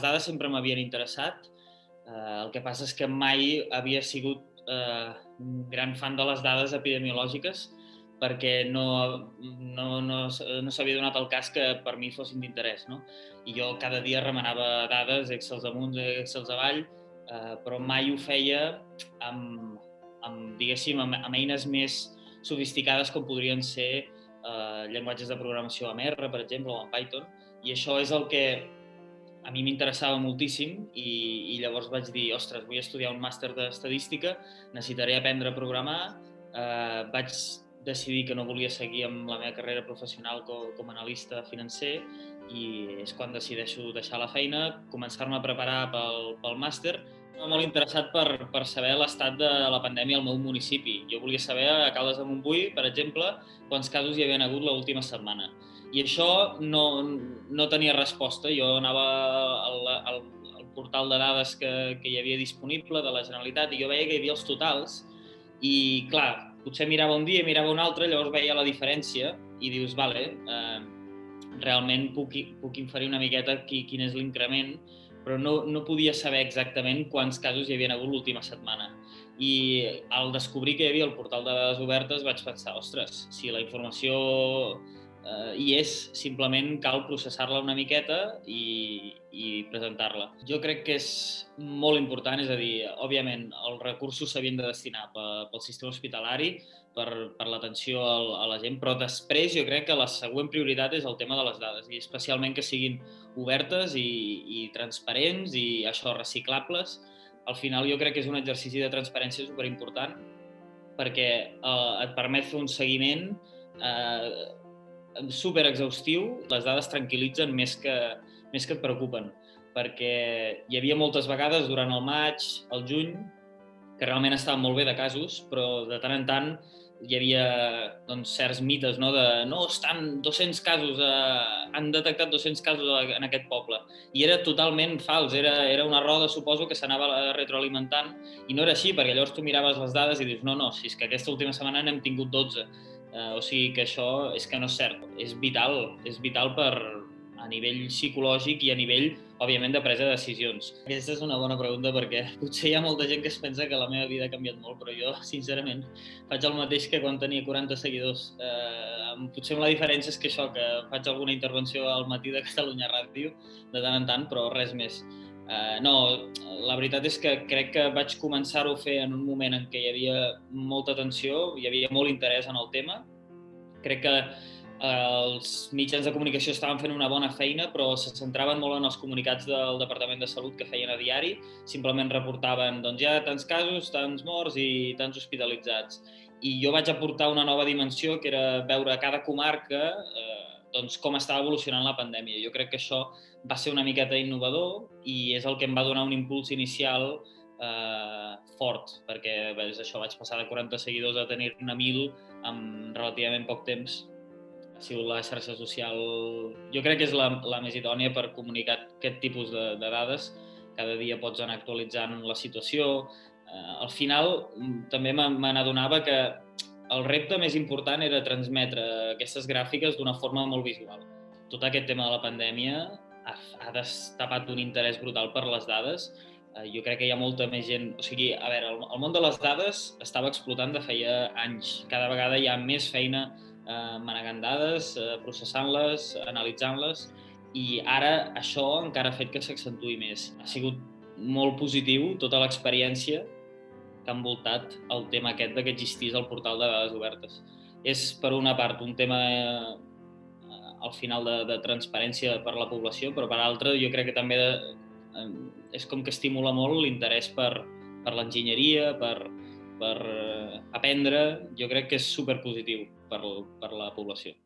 les dades sempre m'havien interessat, eh, el que passa és que mai havia sigut eh, gran fan de les dades epidemiològiques perquè no, no, no, no s'havia donat el cas que per mi fossin d'interès. No? I jo cada dia remenava dades, Excel amunt, Excel avall, eh, però mai ho feia amb, amb diguéssim, amb, amb eines més sofisticades com podrien ser eh, llenguatges de programació amb R, per exemple, o amb Python, i això és el que a mi m'interessava moltíssim i, i llavors vaig dir, ostres, vull estudiar un màster d'estadística, necessitaré aprendre a programar, eh, vaig decidir que no volia seguir amb la meva carrera professional com, com a analista financer i és quan decideixo deixar la feina, començar-me a preparar pel, pel màster. Molt interessat per, per saber l'estat de la pandèmia al meu municipi. Jo volia saber a Caldes de Montbui, per exemple, quants casos hi havia hagut l'última setmana i això no, no tenia resposta. Jo anava al, al, al portal de dades que, que hi havia disponible de la Generalitat i jo veia que hi havia els totals i, clar, potser mirava un dia mirava un altre, llavors veia la diferència i dius, vale, eh, realment puc, puc inferir una miqueta qui, quin és l'increment, però no, no podia saber exactament quants casos hi havia hagut l'última setmana. I al descobrir que hi havia el portal de dades obertes vaig pensar, ostres, si la informació eh, i és simplement cal processar-la una miqueta i, i presentar-la. Jo crec que és molt important, és a dir, òbviament els recursos s'havien de destinar pel sistema hospitalari, per, per l'atenció a la gent, però després jo crec que la següent prioritat és el tema de les dades, i especialment que siguin obertes i, i transparents i això, reciclables. Al final jo crec que és un exercici de transparència superimportant perquè eh, et permet fer un seguiment eh, super exhaustiu, les dades tranquil·litzen més que, més que et preocupen, perquè hi havia moltes vegades durant el maig, el juny, que realment estaven molt bé de casos, però de tant en tant hi havia doncs, certs mites no? de no, estan 200 casos, eh, han detectat 200 casos en aquest poble. I era totalment fals, era, era una roda, suposo, que s'anava retroalimentant i no era així, perquè llavors tu miraves les dades i dius no, no, si és que aquesta última setmana n'hem tingut 12 Eh, o sigui que això és que no és cert. És vital, és vital per, a nivell psicològic i a nivell, òbviament, de presa de decisions. Aquesta és una bona pregunta perquè potser hi ha molta gent que es pensa que la meva vida ha canviat molt, però jo, sincerament, faig el mateix que quan tenia 40 seguidors. Eh, potser la diferència és que això, que faig alguna intervenció al matí de Catalunya Ràdio de tant en tant, però res més. Uh, no, la veritat és que crec que vaig començar-ho a fer en un moment en què hi havia molta tensió, hi havia molt interès en el tema. Crec que els mitjans de comunicació estaven fent una bona feina, però se centraven molt en els comunicats del Departament de Salut que feien a diari. Simplement reportaven, doncs ha tants casos, tants morts i tants hospitalitzats. I jo vaig aportar una nova dimensió, que era veure cada comarca uh, doncs, com estava evolucionant la pandèmia. Jo crec que això va ser una miqueta innovador i és el que em va donar un impuls inicial eh, fort, perquè ves, això vaig passar de 40 seguidors a tenir-ne 1.000 en relativament poc temps. Sigut la xarxa social, jo crec que és la, la més idònia per comunicar aquest tipus de, de dades. Cada dia pots anar actualitzant la situació. Eh, al final també me n'adonava que el repte més important era transmetre aquestes gràfiques d'una forma molt visual. Tot aquest tema de la pandèmia ha, ha destapat un interès brutal per les dades. Eh, jo crec que hi ha molta més gent... O sigui, a veure, el, el món de les dades estava explotant de feia anys. Cada vegada hi ha més feina eh, manegant dades, eh, processant-les, analitzant-les, i ara això encara ha fet que s'accentui més. Ha sigut molt positiu tota l'experiència que ha envoltat el tema aquest de que existís el portal de dades obertes. És, per una part, un tema eh, al final de, de transparència per la població, però per altra jo crec que també de, eh, és com que estimula molt l'interès per, per l'enginyeria, per, per eh, aprendre, jo crec que és superpositiu per, per la població.